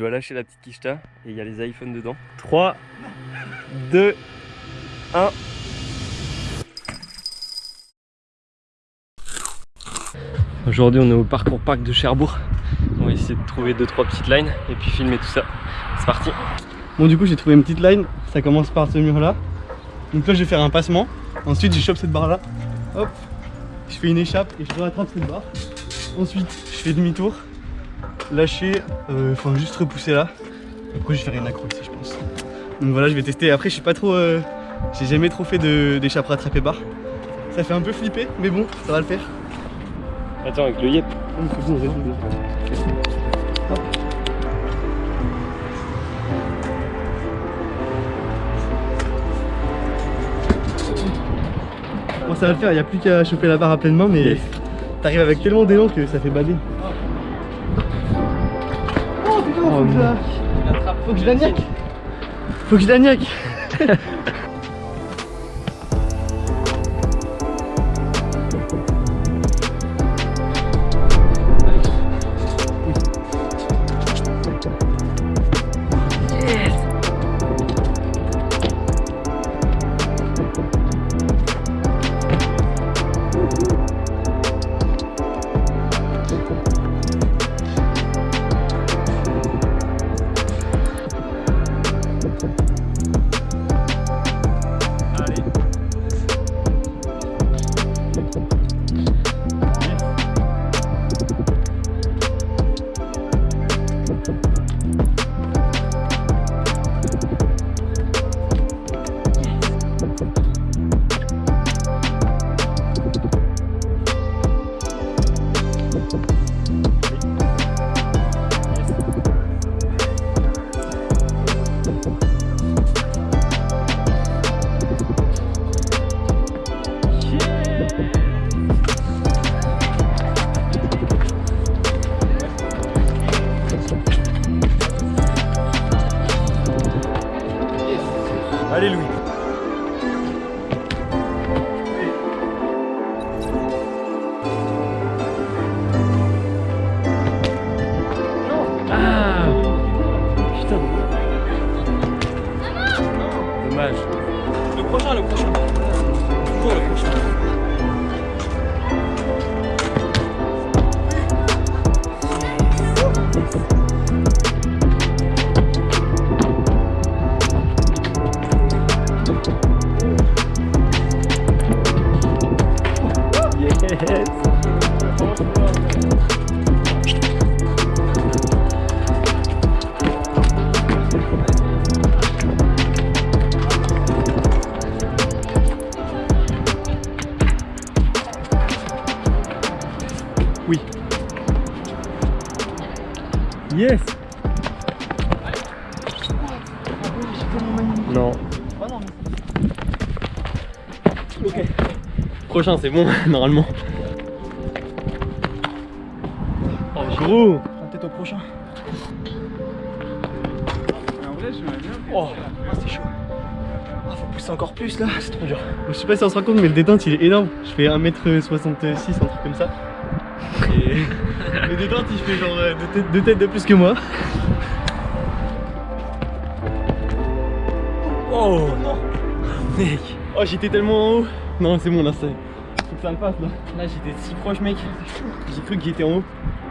dois lâcher la petite quicheta et il y a les iPhones dedans. 3, 2, 1. Aujourd'hui on est au parcours parc de Cherbourg. On va essayer de trouver 2-3 petites lines et puis filmer tout ça. C'est parti Bon du coup j'ai trouvé une petite line, ça commence par ce mur là. Donc là je vais faire un passement, ensuite je chope cette barre là, hop, je fais une échappe et je rattrape cette barre. Ensuite je fais demi-tour, lâcher, euh, enfin juste repousser là. Après je vais faire une accro ici je pense. Donc voilà je vais tester, après je suis pas trop, euh, j'ai jamais trop fait d'échappe rattrapée barre. Ça fait un peu flipper mais bon ça va le faire. Attends avec le yep. Bon ça va le faire, il n'y a plus qu'à choper la barre à pleine main mais t'arrives avec tellement d'élan que ça fait bader. Faut que je la niaque. Faut que je la niaque Bye. Le prochain, le prochain. Toujours le prochain. Yes Yes Non. Ok. Prochain, c'est bon, normalement. Oh, gros Peut-être au prochain. Oh, Ah, c'est chaud. Ah, faut pousser encore plus là, c'est trop dur. Je sais pas si on se rend compte, mais le détente il est énorme. Je fais 1m66, un truc comme ça. Et le détente il fait genre euh, deux têtes, deux têtes de plus que moi. Oh non Mec Oh, j'étais tellement en haut. Non, c'est bon là, c'est. Faut que ça le passe là. Là, j'étais si proche, mec. J'ai cru que j'étais en haut.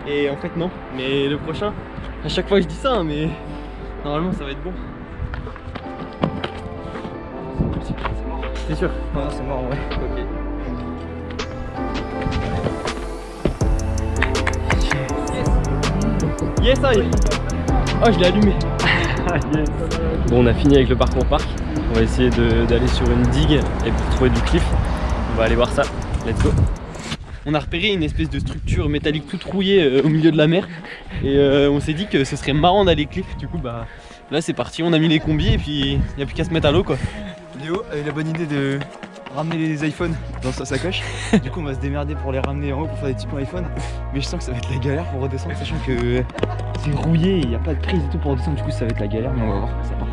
Et en fait, non. Mais le prochain, à chaque fois je dis ça, hein, mais normalement ça va être bon. C'est sûr Non, c'est mort en vrai. Ok. Yes, aïe Oh, je l'ai allumé. Bon, on a fini avec le parcours parc. On va essayer d'aller sur une digue et pour trouver du cliff. On va aller voir ça. Let's go. On a repéré une espèce de structure métallique toute rouillée euh, au milieu de la mer. Et euh, on s'est dit que ce serait marrant d'aller cliff. Du coup, bah là c'est parti. On a mis les combis et puis il n'y a plus qu'à se mettre à l'eau quoi. Léo a eu la bonne idée de ramener les iPhones dans sa sacoche. du coup, on va se démerder pour les ramener en haut pour faire des petits points iPhone. Mais je sens que ça va être la galère pour redescendre, sachant que c'est rouillé, il n'y a pas de prise et tout pour redescendre. Du coup, ça va être la galère, mais on va voir, ça part.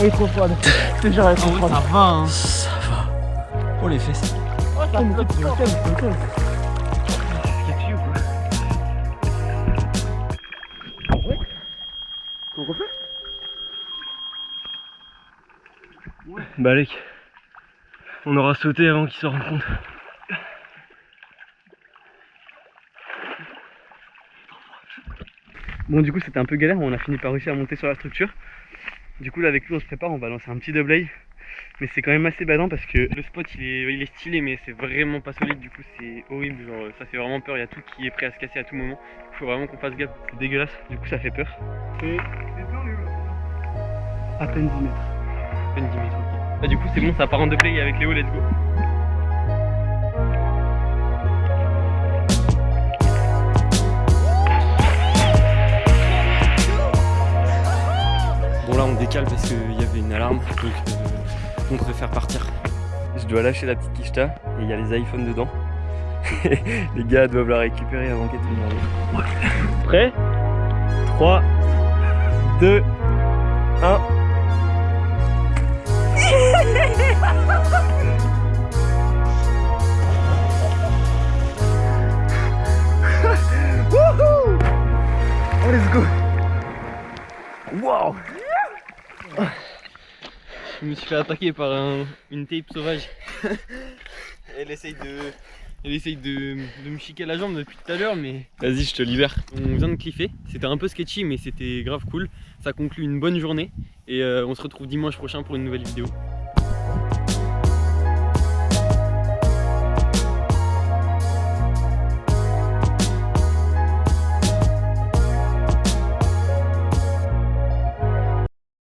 Elle est trop froide. Je te jure, elle est trop froide. Ça va hein. Ça va. Oh les fesses. Bah Alec, on aura sauté avant qu'il se rende compte. Bon du coup c'était un peu galère, on a fini par réussir à monter sur la structure. Du coup là avec lui on se prépare, on va lancer un petit double Mais c'est quand même assez badant parce que le spot il est, il est stylé mais c'est vraiment pas solide du coup c'est horrible, genre ça fait vraiment peur, il y a tout qui est prêt à se casser à tout moment. Il faut vraiment qu'on fasse gaffe, c'est dégueulasse, du coup ça fait peur. Et à peine 10 mètres. À peine 10 mètres, ok. Bah du coup c'est bon, ça part en double avec Léo, let's go. Décale parce qu'il y avait une alarme, donc euh, on préfère partir. Je dois lâcher la petite quicheta et il y a les iPhones dedans. les gars doivent la récupérer avant qu'elle tombe Prêt? 3, 2, 1. Je me suis fait attaquer par un- une tape sauvage. Elle essaye de. Elle essaye de, de me chiquer la jambe depuis tout à l'heure mais vas-y je te libère. On vient de cliffer, c'était un peu sketchy mais c'était grave cool. Ça conclut une bonne journée et euh, on se retrouve dimanche prochain pour une nouvelle vidéo.